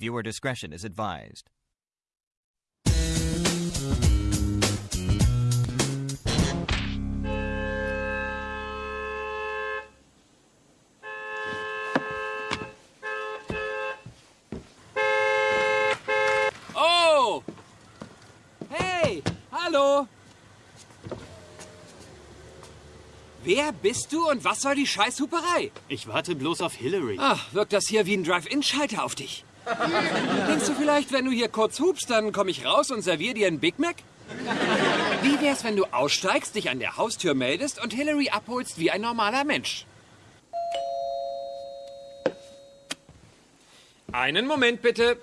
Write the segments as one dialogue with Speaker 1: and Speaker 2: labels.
Speaker 1: Viewer discretion is advised.
Speaker 2: Oh! Hey, hallo! Wer bist du und was soll die Scheißhuperei?
Speaker 3: Ich warte bloß auf Hillary.
Speaker 2: Ach, wirkt das hier wie ein Drive-In-Schalter auf dich? Denkst du vielleicht, wenn du hier kurz hupst, dann komme ich raus und serviere dir einen Big Mac? Wie wär's, wenn du aussteigst, dich an der Haustür meldest und Hillary abholst wie ein normaler Mensch? Einen Moment bitte.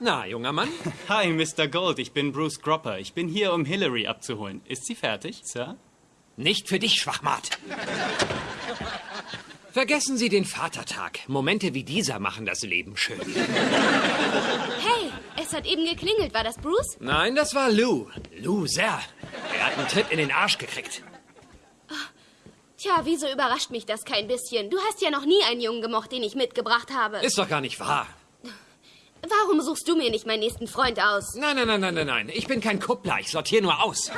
Speaker 2: Na, junger Mann?
Speaker 3: Hi, Mr. Gold, ich bin Bruce Gropper. Ich bin hier, um Hillary abzuholen. Ist sie fertig, Sir?
Speaker 2: Nicht für dich, Schwachmat. Vergessen Sie den Vatertag. Momente wie dieser machen das Leben schön.
Speaker 4: Hey, es hat eben geklingelt. War das Bruce?
Speaker 2: Nein, das war Lou. Loser. Er hat einen Tritt in den Arsch gekriegt.
Speaker 4: Tja, wieso überrascht mich das kein bisschen? Du hast ja noch nie einen Jungen gemocht, den ich mitgebracht habe.
Speaker 2: Ist doch gar nicht wahr.
Speaker 4: Warum suchst du mir nicht meinen nächsten Freund aus?
Speaker 2: Nein, nein, nein, nein, nein, nein. Ich bin kein Kuppler. Ich sortiere nur aus.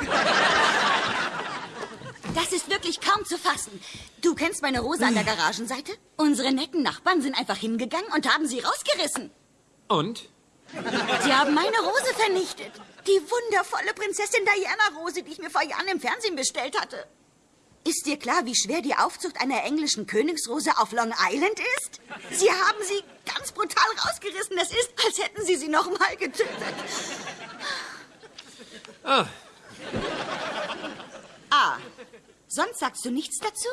Speaker 5: Das ist wirklich kaum zu fassen. Du kennst meine Rose an der Garagenseite? Unsere netten Nachbarn sind einfach hingegangen und haben sie rausgerissen.
Speaker 2: Und?
Speaker 5: Sie haben meine Rose vernichtet. Die wundervolle Prinzessin Diana Rose, die ich mir vor Jahren im Fernsehen bestellt hatte. Ist dir klar, wie schwer die Aufzucht einer englischen Königsrose auf Long Island ist? Sie haben sie ganz brutal rausgerissen. Es ist, als hätten sie sie noch mal getötet.
Speaker 2: Ah,
Speaker 5: Ah, sonst sagst du nichts dazu?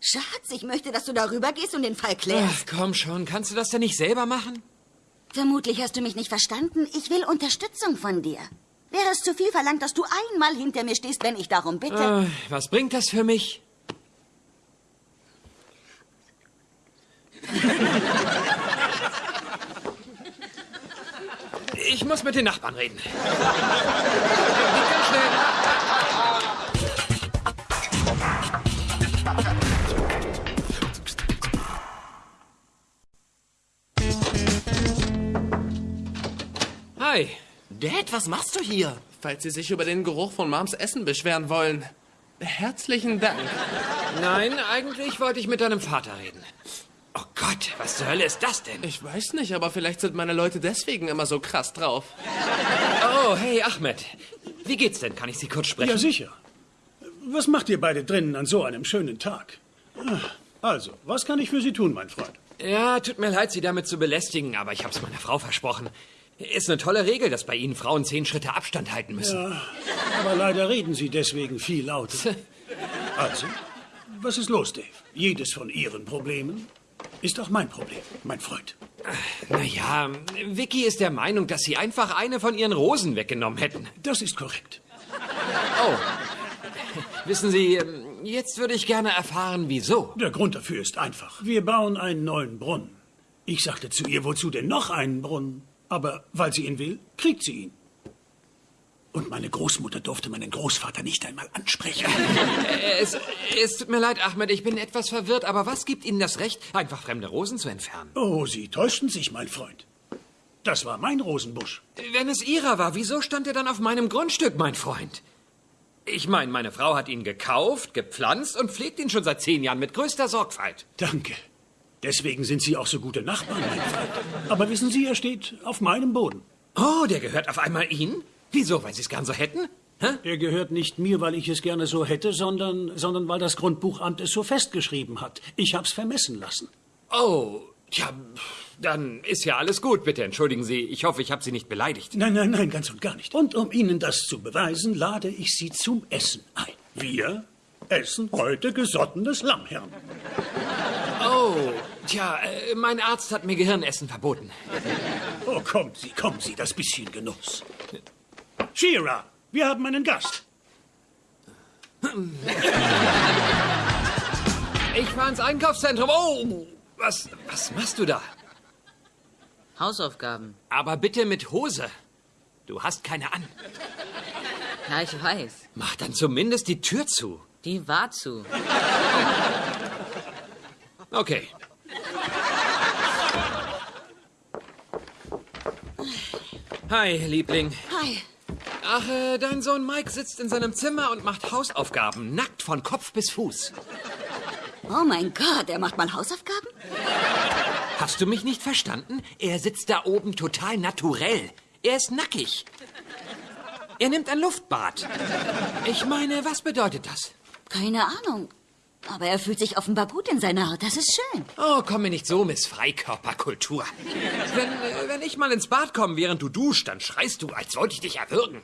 Speaker 5: Schatz, ich möchte, dass du darüber gehst und den Fall klärst.
Speaker 2: ach, komm schon. Kannst du das denn nicht selber machen?
Speaker 5: Vermutlich hast du mich nicht verstanden. Ich will Unterstützung von dir. Wäre es zu viel verlangt, dass du einmal hinter mir stehst, wenn ich darum bitte?
Speaker 2: Äh, was bringt das für mich? Ich muss mit den Nachbarn reden. Ganz schnell. Hi.
Speaker 6: Dad, was machst du hier? Falls Sie sich über den Geruch von Moms Essen beschweren wollen. Herzlichen Dank.
Speaker 2: Nein, eigentlich wollte ich mit deinem Vater reden. Oh Gott, was zur Hölle ist das denn?
Speaker 6: Ich weiß nicht, aber vielleicht sind meine Leute deswegen immer so krass drauf.
Speaker 2: Oh, hey Ahmed. Wie geht's denn? Kann ich Sie kurz sprechen?
Speaker 7: Ja, sicher. Was macht ihr beide drinnen an so einem schönen Tag? Ah, Also, was kann ich für Sie tun, mein Freund?
Speaker 2: Ja, tut mir leid, Sie damit zu belästigen, aber ich hab's meiner Frau versprochen. Ist eine tolle Regel, dass bei Ihnen Frauen zehn Schritte Abstand halten müssen.
Speaker 7: Ja, aber leider reden Sie deswegen viel lauter. Also, was ist los, Dave? Jedes von Ihren Problemen ist auch mein Problem, mein Freund.
Speaker 2: Naja, Vicky ist der Meinung, dass Sie einfach eine von Ihren Rosen weggenommen hätten.
Speaker 7: Das ist korrekt.
Speaker 2: Oh. Wissen Sie, jetzt würde ich gerne erfahren, wieso.
Speaker 7: Der Grund dafür ist einfach. Wir bauen einen neuen Brunnen. Ich sagte zu ihr, wozu denn noch einen Brunnen? Aber weil sie ihn will, kriegt sie ihn. Und meine Großmutter durfte meinen Großvater nicht einmal ansprechen.
Speaker 2: Es, es tut mir leid, Ahmed, ich bin etwas verwirrt, aber was gibt Ihnen das Recht, einfach fremde Rosen zu entfernen?
Speaker 7: Oh, Sie täuschten sich, mein Freund. Das war mein Rosenbusch.
Speaker 2: Wenn es Ihrer war, wieso stand er dann auf meinem Grundstück, mein Freund? Ich meine, meine Frau hat ihn gekauft, gepflanzt und pflegt ihn schon seit zehn Jahren mit größter Sorgfalt.
Speaker 7: Danke. Deswegen sind Sie auch so gute Nachbarn, mein Freund. Aber wissen Sie, er steht auf meinem Boden.
Speaker 2: Oh, der gehört auf einmal Ihnen? Wieso, weil Sie es gern so hätten? Hä?
Speaker 7: Er gehört nicht mir, weil ich es gerne so hätte, sondern, sondern weil das Grundbuchamt es so festgeschrieben hat. Ich hab's vermessen lassen.
Speaker 2: Oh, tja, dann ist ja alles gut. Bitte entschuldigen Sie. Ich hoffe, ich habe Sie nicht beleidigt.
Speaker 7: Nein, nein, nein, ganz und gar nicht. Und um Ihnen das zu beweisen, lade ich Sie zum Essen ein. Wir essen heute gesottenes Lammhirn.
Speaker 2: Oh, tja, äh, mein Arzt hat mir Gehirnessen verboten.
Speaker 7: Oh, kommen Sie, kommen Sie, das bisschen Genuss. Shira, wir haben einen Gast.
Speaker 2: Ich fahr ins Einkaufszentrum. Oh, was, was machst du da?
Speaker 8: Hausaufgaben.
Speaker 2: Aber bitte mit Hose. Du hast keine an.
Speaker 8: Ja, ich weiß.
Speaker 2: Mach dann zumindest die Tür zu.
Speaker 8: Die war zu.
Speaker 2: Okay. Hi, Liebling.
Speaker 5: Hi.
Speaker 2: Ach, äh, dein Sohn Mike sitzt in seinem Zimmer und macht Hausaufgaben, nackt von Kopf bis Fuß.
Speaker 5: Oh mein Gott, er macht mal Hausaufgaben?
Speaker 2: Hast du mich nicht verstanden? Er sitzt da oben total naturell. Er ist nackig. Er nimmt ein Luftbad. Ich meine, was bedeutet das?
Speaker 5: Keine Ahnung. Aber er fühlt sich offenbar gut in seiner Haut. Das ist schön.
Speaker 2: Oh, komm mir nicht so, Miss Freikörperkultur. Wenn, wenn ich mal ins Bad komme, während du duscht, dann schreist du, als wollte ich dich erwürgen.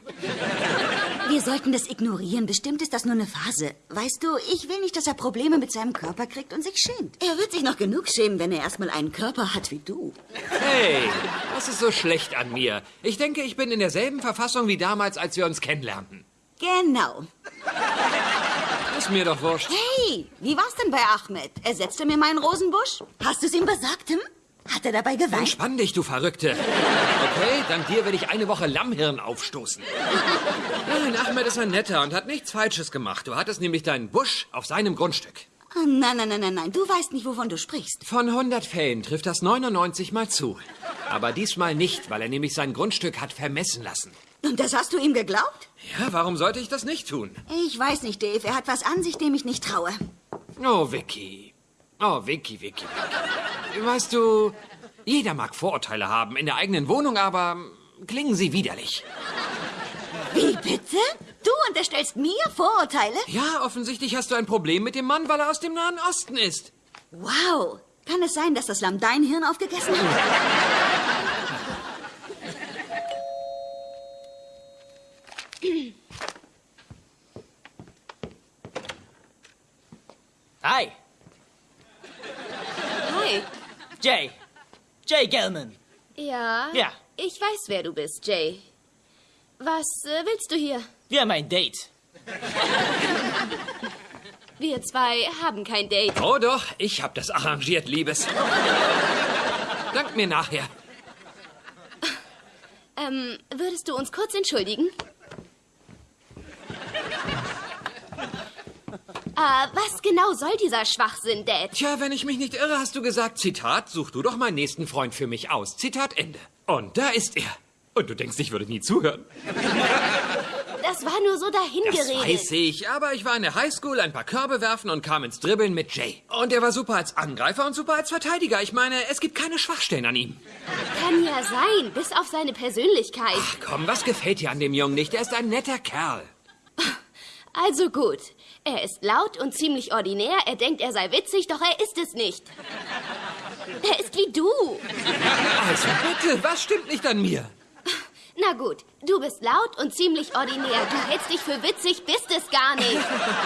Speaker 5: Wir sollten das ignorieren. Bestimmt ist das nur eine Phase. Weißt du, ich will nicht, dass er Probleme mit seinem Körper kriegt und sich schämt. Er wird sich noch genug schämen, wenn er erstmal einen Körper hat wie du.
Speaker 2: Hey, was ist so schlecht an mir? Ich denke, ich bin in derselben Verfassung wie damals, als wir uns kennenlernten.
Speaker 5: Genau.
Speaker 2: Ist mir doch wurscht.
Speaker 5: Hey, wie war's denn bei Ahmed? Ersetzte mir meinen Rosenbusch? Hast du es ihm gesagt, Tim? Hat er dabei geweint?
Speaker 2: Entspann dich, du Verrückte. Okay, dank dir werde ich eine Woche Lammhirn aufstoßen. Nein, Ahmed ist ein Netter und hat nichts Falsches gemacht. Du hattest nämlich deinen Busch auf seinem Grundstück.
Speaker 5: Oh, nein, nein, nein, nein, nein. Du weißt nicht, wovon du sprichst.
Speaker 2: Von 100 Fällen trifft das 99 mal zu. Aber diesmal nicht, weil er nämlich sein Grundstück hat vermessen lassen.
Speaker 5: Und das hast du ihm geglaubt?
Speaker 2: Ja, warum sollte ich das nicht tun?
Speaker 5: Ich weiß nicht, Dave. Er hat was an sich, dem ich nicht traue.
Speaker 2: Oh, Vicky. Oh, Vicky, Vicky, Vicky. Weißt du, jeder mag Vorurteile haben in der eigenen Wohnung, aber klingen sie widerlich.
Speaker 5: Wie bitte? Du unterstellst mir Vorurteile?
Speaker 2: Ja, offensichtlich hast du ein Problem mit dem Mann, weil er aus dem Nahen Osten ist.
Speaker 5: Wow. Kann es sein, dass das Lamm dein Hirn aufgegessen hat?
Speaker 8: Hi,
Speaker 4: Hi.
Speaker 8: Jay. Jay Gelman.
Speaker 4: Ja?
Speaker 8: Ja.
Speaker 4: Ich weiß, wer du bist, Jay. Was äh, willst du hier?
Speaker 8: Wir haben ein Date.
Speaker 4: Wir zwei haben kein Date.
Speaker 2: Oh doch, ich hab das arrangiert, Liebes. Dank mir nachher.
Speaker 4: Ähm, würdest du uns kurz entschuldigen? Ah, was genau soll dieser Schwachsinn, Dad?
Speaker 2: Tja, wenn ich mich nicht irre, hast du gesagt, Zitat, such du doch meinen nächsten Freund für mich aus. Zitat Ende. Und da ist er. Und du denkst, ich würde nie zuhören.
Speaker 4: Das war nur so
Speaker 2: Das
Speaker 4: dahingeredet.
Speaker 2: weiß ich, aber ich war in der Highschool, ein paar Körbe werfen und kam ins Dribbeln mit Jay. Und er war super als Angreifer und super als Verteidiger. Ich meine, es gibt keine Schwachstellen an ihm.
Speaker 4: Kann ja sein, bis auf seine Persönlichkeit.
Speaker 2: Ach komm, was gefällt dir an dem Jungen nicht? Er ist ein netter Kerl.
Speaker 4: Also gut. Er ist laut und ziemlich ordinär. Er denkt, er sei witzig, doch er ist es nicht. Er ist wie du.
Speaker 2: Also bitte, was stimmt nicht an mir?
Speaker 4: Na gut, du bist laut und ziemlich ordinär. Du hältst dich für witzig, bist es gar nicht.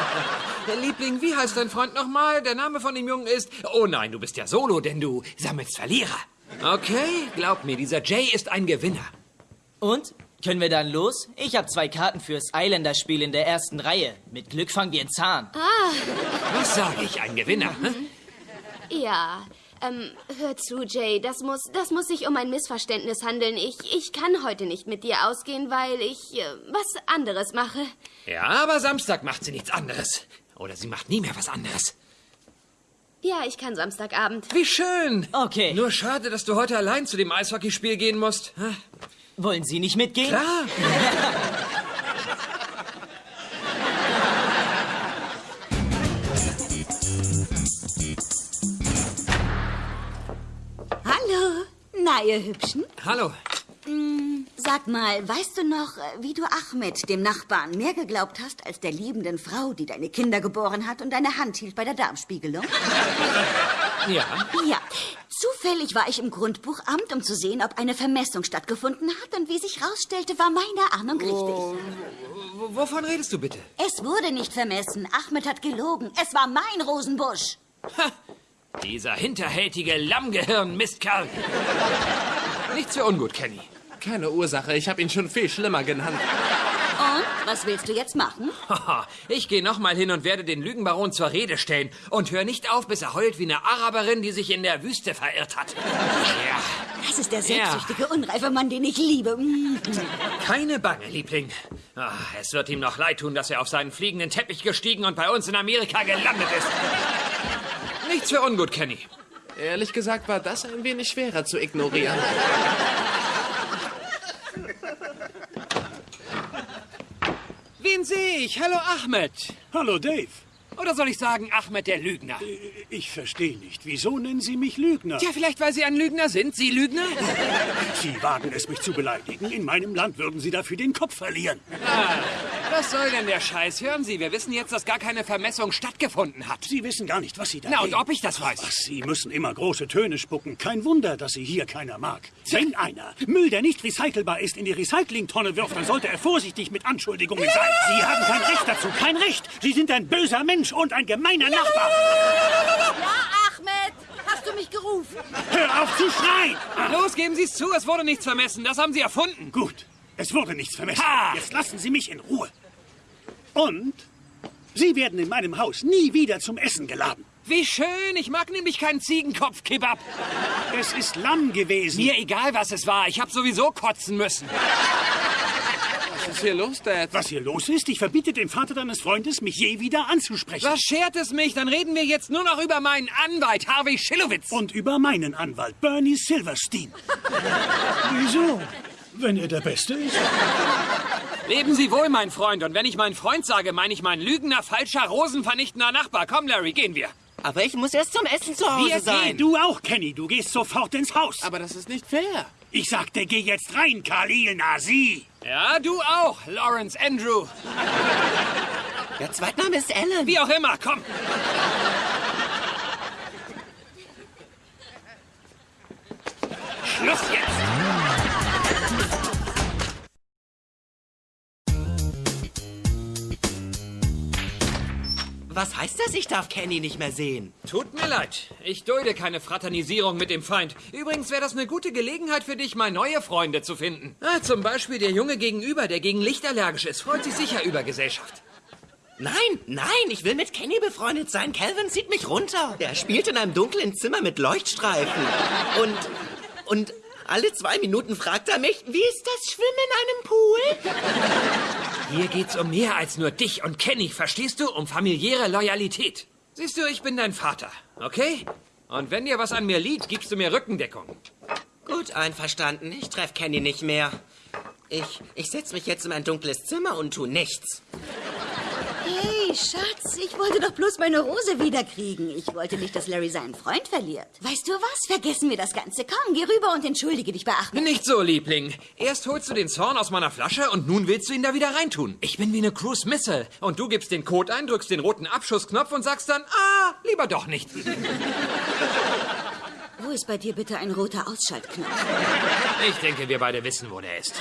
Speaker 2: Der Liebling, wie heißt dein Freund nochmal? Der Name von dem Jungen ist... Oh nein, du bist ja Solo, denn du sammelst Verlierer. Okay, glaub mir, dieser Jay ist ein Gewinner.
Speaker 8: Und? Können wir dann los? Ich habe zwei Karten fürs Islander-Spiel in der ersten Reihe. Mit Glück fangen wir einen Zahn.
Speaker 2: Was sage ich, ein Gewinner? Hm?
Speaker 4: Ja, ähm, hör zu, Jay. Das muss, das muss sich um ein Missverständnis handeln. Ich, ich kann heute nicht mit dir ausgehen, weil ich äh, was anderes mache.
Speaker 2: Ja, aber Samstag macht sie nichts anderes. Oder sie macht nie mehr was anderes.
Speaker 4: Ja, ich kann Samstagabend.
Speaker 2: Wie schön.
Speaker 8: Okay.
Speaker 2: Nur schade, dass du heute allein zu dem Eishockeyspiel gehen musst. Hm?
Speaker 8: Wollen Sie nicht mitgehen?
Speaker 2: Klar.
Speaker 5: Hallo. Na, ihr Hübschen.
Speaker 2: Hallo.
Speaker 5: Sag mal, weißt du noch, äh, wie du Ahmed, dem Nachbarn, mehr geglaubt hast als der liebenden Frau, die deine Kinder geboren hat und deine Hand hielt bei der Darmspiegelung?
Speaker 2: Ja.
Speaker 5: Ja. Zufällig war ich im Grundbuchamt, um zu sehen, ob eine Vermessung stattgefunden hat. Und wie sich rausstellte, war meine Ahnung richtig.
Speaker 2: W wovon redest du bitte?
Speaker 5: Es wurde nicht vermessen. Ahmed hat gelogen. Es war mein Rosenbusch.
Speaker 2: Ha, dieser hinterhältige Lammgehirn-Mistkerl. Nichts für ungut, Kenny.
Speaker 6: Keine Ursache, ich habe ihn schon viel schlimmer genannt.
Speaker 5: Und? Was willst du jetzt machen?
Speaker 2: Ich gehe noch mal hin und werde den Lügenbaron zur Rede stellen. Und hör nicht auf, bis er heult wie eine Araberin, die sich in der Wüste verirrt hat. Ja,
Speaker 5: Das ist der selbstsüchtige, unreife Mann, den ich liebe. Mm.
Speaker 2: keine Bange, Liebling. Ah, es wird ihm noch leid tun, dass er auf seinen fliegenden Teppich gestiegen und bei uns in Amerika gelandet ist. Nichts für ungut, Kenny.
Speaker 6: Ehrlich gesagt war das ein wenig schwerer zu ignorieren.
Speaker 2: Wen sehe ich? Hallo Ahmed.
Speaker 7: Hallo, Dave.
Speaker 2: Oder soll ich sagen Ahmed der Lügner?
Speaker 7: Ich verstehe nicht. Wieso nennen Sie mich Lügner?
Speaker 2: Tja, vielleicht weil Sie ein Lügner sind. Sie Lügner?
Speaker 7: Sie wagen es, mich zu beleidigen. In meinem Land würden Sie dafür den Kopf verlieren.
Speaker 2: Ah, was soll denn der Scheiß? Hören Sie, wir wissen jetzt, dass gar keine Vermessung stattgefunden hat.
Speaker 7: Sie wissen gar nicht, was Sie da
Speaker 2: Na, und ob ich das weiß?
Speaker 7: Ach, Sie müssen immer große Töne spucken. Kein Wunder, dass Sie hier keiner mag. Wenn einer Müll, der nicht recycelbar ist, in die Recyclingtonne wirft, dann sollte er vorsichtig mit Anschuldigungen sein. Sie haben kein Recht dazu. Kein Recht. Sie sind ein böser Mensch und ein gemeiner Nachbar.
Speaker 5: Ja, Ahmed, hast du mich gerufen?
Speaker 7: Hör auf zu schreien!
Speaker 2: Los, geben Sie es zu, es wurde nichts vermessen. Das haben Sie erfunden.
Speaker 7: Gut, es wurde nichts vermessen.
Speaker 2: Ha!
Speaker 7: Jetzt lassen Sie mich in Ruhe. Und Sie werden in meinem Haus nie wieder zum Essen geladen.
Speaker 2: Wie schön, ich mag nämlich keinen Ziegenkopf-Kebab.
Speaker 7: Es ist Lamm gewesen.
Speaker 2: Mir egal, was es war, ich habe sowieso kotzen müssen.
Speaker 6: Was ist hier los, Dad?
Speaker 7: Was hier los ist, ich verbiete dem Vater deines Freundes, mich je wieder anzusprechen.
Speaker 2: Was schert es mich? Dann reden wir jetzt nur noch über meinen Anwalt, Harvey Schillowitz.
Speaker 7: Und über meinen Anwalt, Bernie Silverstein. Wieso? Wenn er der Beste ist?
Speaker 2: Leben Sie wohl, mein Freund. Und wenn ich mein Freund sage, meine ich mein lügender, falscher, rosenvernichtender Nachbar. Komm, Larry, gehen wir.
Speaker 9: Aber ich muss erst zum Essen zu Hause
Speaker 2: Wir
Speaker 9: sein.
Speaker 2: gehen.
Speaker 7: Du auch, Kenny. Du gehst sofort ins Haus.
Speaker 6: Aber das ist nicht fair.
Speaker 7: Ich sagte, geh jetzt rein, Khalil Nazi.
Speaker 2: Ja, du auch, Lawrence Andrew.
Speaker 9: Der Zweitname ist Alan.
Speaker 2: Wie auch immer, komm. Schluss jetzt.
Speaker 9: Was heißt das, ich darf Kenny nicht mehr sehen?
Speaker 2: Tut mir leid. Ich dulde keine Fraternisierung mit dem Feind. Übrigens wäre das eine gute Gelegenheit für dich, mal neue Freunde zu finden. Ah, zum Beispiel der Junge gegenüber, der gegen Licht allergisch ist, freut sich sicher über Gesellschaft.
Speaker 9: Nein, nein, ich will mit Kenny befreundet sein. Calvin zieht mich runter. Der spielt in einem dunklen Zimmer mit Leuchtstreifen. Und, und alle zwei Minuten fragt er mich, wie ist das Schwimmen in einem Pool?
Speaker 2: Hier geht's um mehr als nur dich und Kenny, verstehst du? Um familiäre Loyalität. Siehst du, ich bin dein Vater, okay? Und wenn dir was an mir liegt, gibst du mir Rückendeckung.
Speaker 9: Gut, einverstanden. Ich treffe Kenny nicht mehr. Ich, ich setze mich jetzt in ein dunkles Zimmer und tu nichts.
Speaker 5: Schatz, ich wollte doch bloß meine Rose wiederkriegen. Ich wollte nicht, dass Larry seinen Freund verliert. Weißt du was? Vergessen wir das Ganze. Komm, geh rüber und entschuldige dich bei Ahmed.
Speaker 2: Nicht so, Liebling. Erst holst du den Zorn aus meiner Flasche und nun willst du ihn da wieder reintun. Ich bin wie eine Cruise Missile. Und du gibst den Code ein, drückst den roten Abschussknopf und sagst dann, ah, lieber doch nicht.
Speaker 5: Wo ist bei dir bitte ein roter Ausschaltknopf?
Speaker 2: Ich denke, wir beide wissen, wo der ist.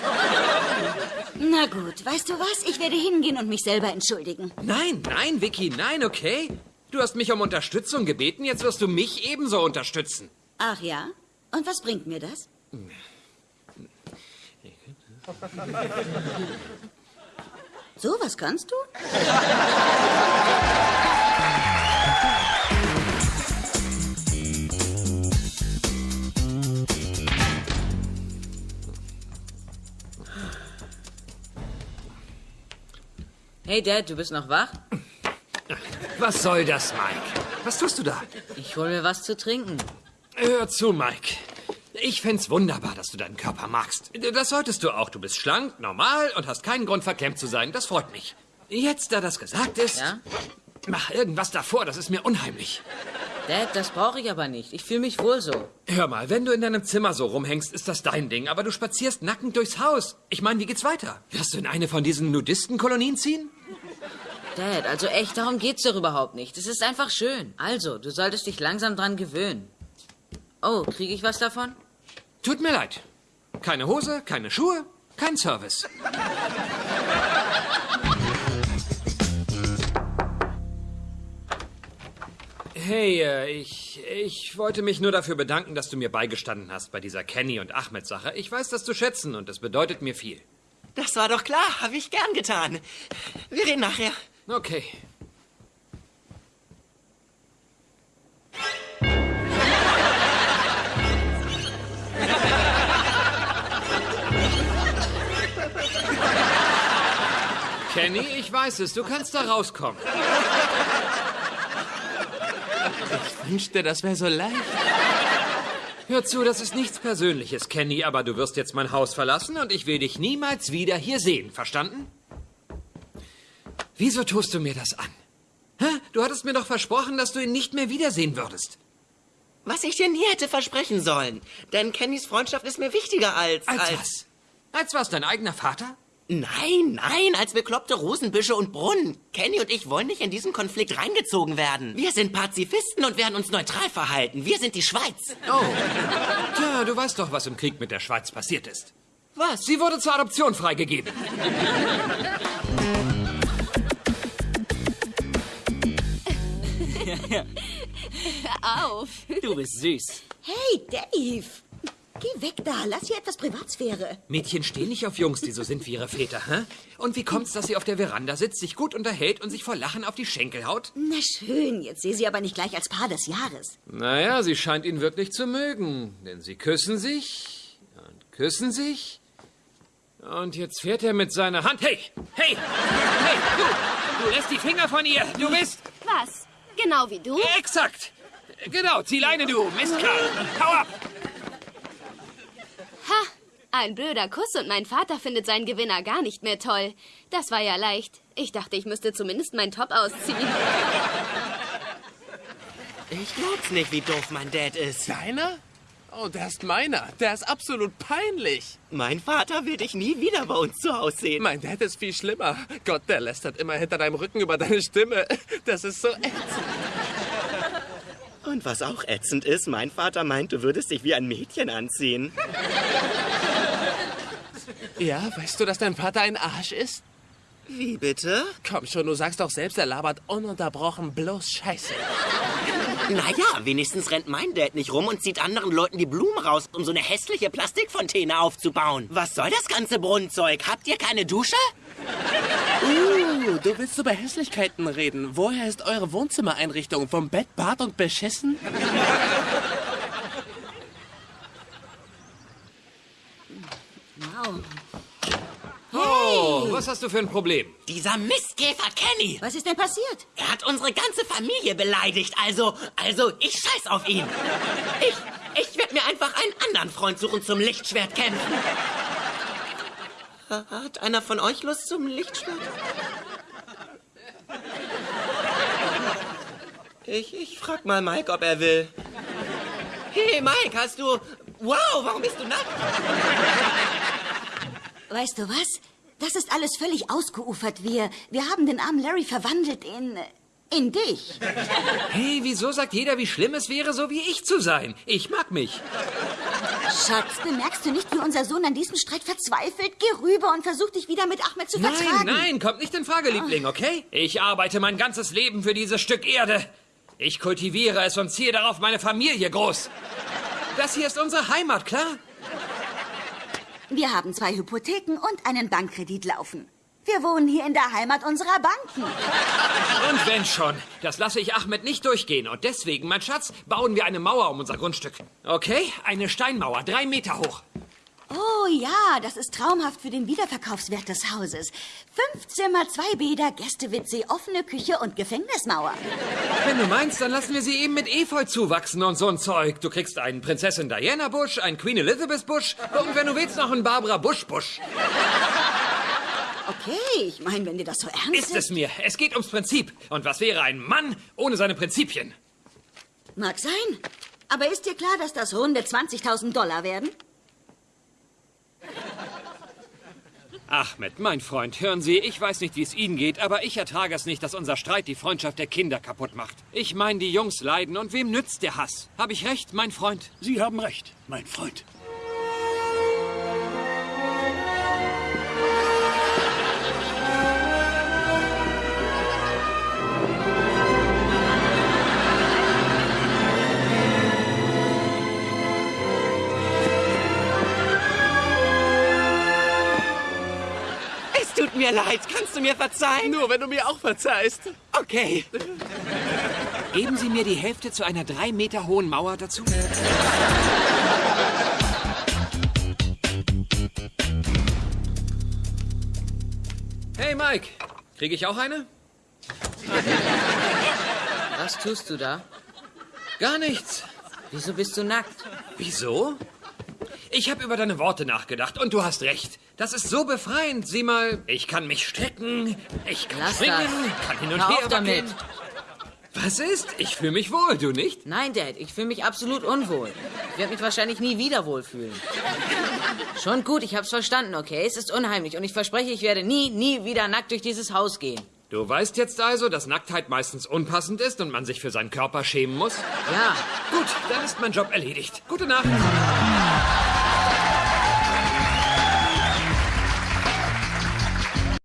Speaker 5: Na gut, weißt du was? Ich werde hingehen und mich selber entschuldigen.
Speaker 2: Nein, nein, Vicky, nein, okay? Du hast mich um Unterstützung gebeten, jetzt wirst du mich ebenso unterstützen.
Speaker 5: Ach ja? Und was bringt mir das? So, was kannst du?
Speaker 8: Hey Dad, du bist noch wach?
Speaker 2: Was soll das, Mike? Was tust du da?
Speaker 8: Ich hol mir was zu trinken.
Speaker 2: Hör zu, Mike. Ich find's wunderbar, dass du deinen Körper magst. Das solltest du auch. Du bist schlank, normal und hast keinen Grund, verklemmt zu sein. Das freut mich. Jetzt, da das gesagt ist,
Speaker 8: Ja?
Speaker 2: mach irgendwas davor. Das ist mir unheimlich.
Speaker 8: Dad, das brauche ich aber nicht. Ich fühle mich wohl so.
Speaker 2: Hör mal, wenn du in deinem Zimmer so rumhängst, ist das dein Ding. Aber du spazierst nackend durchs Haus. Ich meine, wie geht's weiter? Wirst du in eine von diesen Nudistenkolonien ziehen?
Speaker 8: Dad, also echt, darum geht's doch überhaupt nicht. Es ist einfach schön. Also, du solltest dich langsam dran gewöhnen. Oh, kriege ich was davon?
Speaker 2: Tut mir leid. Keine Hose, keine Schuhe, kein Service. Hey, äh, ich, ich wollte mich nur dafür bedanken, dass du mir beigestanden hast bei dieser Kenny und Ahmed Sache. Ich weiß das zu schätzen und das bedeutet mir viel.
Speaker 9: Das war doch klar, habe ich gern getan. Wir reden nachher.
Speaker 2: Okay. Kenny, ich weiß es, du kannst da rauskommen.
Speaker 6: Ich wünschte, das wäre so leicht.
Speaker 2: Hör zu, das ist nichts Persönliches, Kenny, aber du wirst jetzt mein Haus verlassen und ich will dich niemals wieder hier sehen. Verstanden? Wieso tust du mir das an? Hä? Du hattest mir doch versprochen, dass du ihn nicht mehr wiedersehen würdest.
Speaker 9: Was ich dir nie hätte versprechen sollen. Denn Kennys Freundschaft ist mir wichtiger als...
Speaker 2: Als was? Als was, dein eigener Vater?
Speaker 9: Nein, nein, als bekloppte Rosenbüsche und Brunnen. Kenny und ich wollen nicht in diesen Konflikt reingezogen werden. Wir sind Pazifisten und werden uns neutral verhalten. Wir sind die Schweiz.
Speaker 2: Oh. Tja, du weißt doch, was im Krieg mit der Schweiz passiert ist.
Speaker 9: Was?
Speaker 2: Sie wurde zur Adoption freigegeben.
Speaker 4: Auf.
Speaker 3: Du bist süß.
Speaker 5: Hey, Dave! Geh weg da, lass hier etwas Privatsphäre.
Speaker 2: Mädchen stehen nicht auf Jungs, die so sind wie ihre Väter, hä? Und wie kommt's, dass sie auf der Veranda sitzt, sich gut unterhält und sich vor Lachen auf die Schenkel haut?
Speaker 5: Na schön, jetzt sehe sie aber nicht gleich als Paar des Jahres.
Speaker 2: Naja, sie scheint ihn wirklich zu mögen. Denn sie küssen sich und küssen sich. Und jetzt fährt er mit seiner Hand. Hey! Hey! Hey! Du! Du lässt die Finger von ihr! Du bist.
Speaker 4: Was? Genau wie du?
Speaker 2: Exakt! Genau, zieh Leine, du Mistkerl! Hau ab!
Speaker 4: Ha! Ein blöder Kuss und mein Vater findet seinen Gewinner gar nicht mehr toll. Das war ja leicht. Ich dachte, ich müsste zumindest meinen Top ausziehen.
Speaker 9: Ich glaub's nicht, wie doof mein Dad ist.
Speaker 6: Deiner? Oh, der ist meiner. Der ist absolut peinlich.
Speaker 9: Mein Vater will dich nie wieder bei uns zu Hause sehen.
Speaker 6: Mein Dad ist viel schlimmer. Gott, der lästert immer hinter deinem Rücken über deine Stimme. Das ist so ätzend.
Speaker 9: Und was auch ätzend ist, mein Vater meint, du würdest dich wie ein Mädchen anziehen.
Speaker 6: Ja, weißt du, dass dein Vater ein Arsch ist?
Speaker 9: Wie bitte?
Speaker 6: Komm schon, du sagst doch selbst, er labert ununterbrochen bloß Scheiße.
Speaker 9: Naja, wenigstens rennt mein Dad nicht rum und zieht anderen Leuten die Blumen raus, um so eine hässliche Plastikfontäne aufzubauen. Was soll das ganze Brunnenzeug? Habt ihr keine Dusche?
Speaker 6: Uh, du willst über Hässlichkeiten reden. Woher ist eure Wohnzimmereinrichtung? Vom Bett, Bad und Beschissen?
Speaker 5: Wow.
Speaker 2: Oh, was hast du für ein Problem?
Speaker 9: Dieser Mistkäfer Kenny.
Speaker 5: Was ist denn passiert?
Speaker 9: Er hat unsere ganze Familie beleidigt. Also, also, ich scheiß auf ihn. Ich, ich werde mir einfach einen anderen Freund suchen zum Lichtschwert kämpfen. Hat einer von euch Lust zum Lichtschwert? Ich, ich frag mal Mike, ob er will. Hey, Mike, hast du... Wow, warum bist du nackt?
Speaker 5: Weißt du was? Das ist alles völlig ausgeufert. Wir, wir haben den armen Larry verwandelt in... in dich.
Speaker 2: Hey, wieso sagt jeder, wie schlimm es wäre, so wie ich zu sein? Ich mag mich.
Speaker 5: Schatz, bemerkst du nicht, wie unser Sohn an diesem Streit verzweifelt? Geh rüber und versuch dich wieder mit Ahmed zu
Speaker 2: Nein,
Speaker 5: vertragen.
Speaker 2: nein, kommt nicht in Frage, Liebling, okay? Ich arbeite mein ganzes Leben für dieses Stück Erde. Ich kultiviere es und ziehe darauf meine Familie groß. Das hier ist unsere Heimat, klar?
Speaker 5: Wir haben zwei Hypotheken und einen Bankkredit laufen. Wir wohnen hier in der Heimat unserer Banken.
Speaker 2: Und wenn schon, das lasse ich Ahmed nicht durchgehen. Und deswegen, mein Schatz, bauen wir eine Mauer um unser Grundstück. Okay? Eine Steinmauer, drei Meter hoch.
Speaker 5: Oh ja, das ist traumhaft für den Wiederverkaufswert des Hauses. Fünf Zimmer, zwei Bäder, Gäste-WC, offene Küche und Gefängnismauer.
Speaker 2: Wenn du meinst, dann lassen wir sie eben mit Efeu zuwachsen und so ein Zeug. Du kriegst einen Prinzessin Diana Busch, einen Queen Elizabeth Busch und wenn du willst, noch einen Barbara Busch Busch.
Speaker 5: Okay, ich meine, wenn dir das so ernst
Speaker 2: Ist es mir. Es geht ums Prinzip. Und was wäre ein Mann ohne seine Prinzipien?
Speaker 5: Mag sein. Aber ist dir klar, dass das runde 20.000 Dollar werden?
Speaker 2: Ahmed, mein Freund, hören Sie, ich weiß nicht, wie es Ihnen geht, aber ich ertrage es nicht, dass unser Streit die Freundschaft der Kinder kaputt macht. Ich meine, die Jungs leiden und wem nützt der Hass? Habe ich recht, mein Freund?
Speaker 7: Sie haben recht, mein Freund.
Speaker 9: Mir leid. Kannst du mir verzeihen?
Speaker 6: Nur wenn du mir auch verzeihst.
Speaker 9: Okay.
Speaker 2: Geben Sie mir die Hälfte zu einer drei Meter hohen Mauer dazu? Hey, Mike. Kriege ich auch eine?
Speaker 8: Was tust du da?
Speaker 2: Gar nichts.
Speaker 8: Wieso bist du nackt?
Speaker 2: Wieso? Ich habe über deine Worte nachgedacht und du hast recht. Das ist so befreiend. Sieh mal, ich kann mich strecken, ich kann
Speaker 8: Lass
Speaker 2: springen,
Speaker 8: das.
Speaker 2: kann hin und
Speaker 8: Hör
Speaker 2: her
Speaker 8: auf damit.
Speaker 2: Was ist? Ich fühle mich wohl, du nicht?
Speaker 8: Nein, Dad, ich fühle mich absolut unwohl. Ich werde mich wahrscheinlich nie wieder wohlfühlen. Schon gut, ich hab's verstanden, okay? Es ist unheimlich und ich verspreche, ich werde nie, nie wieder nackt durch dieses Haus gehen.
Speaker 2: Du weißt jetzt also, dass Nacktheit meistens unpassend ist und man sich für seinen Körper schämen muss?
Speaker 8: Ja,
Speaker 2: Gut, dann ist mein Job erledigt. Gute Nacht.